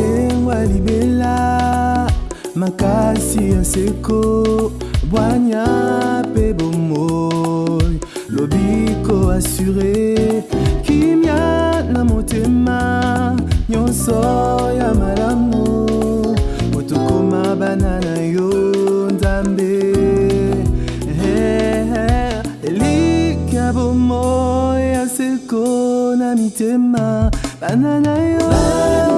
nzengwa libela makasi ya seko bwanya mpe bomoi lobiko asure kimia na motema nyonso ya malamu motokoma bana na yo nzambe eh, eh, elika bomoi ya seko na mitema bana na yo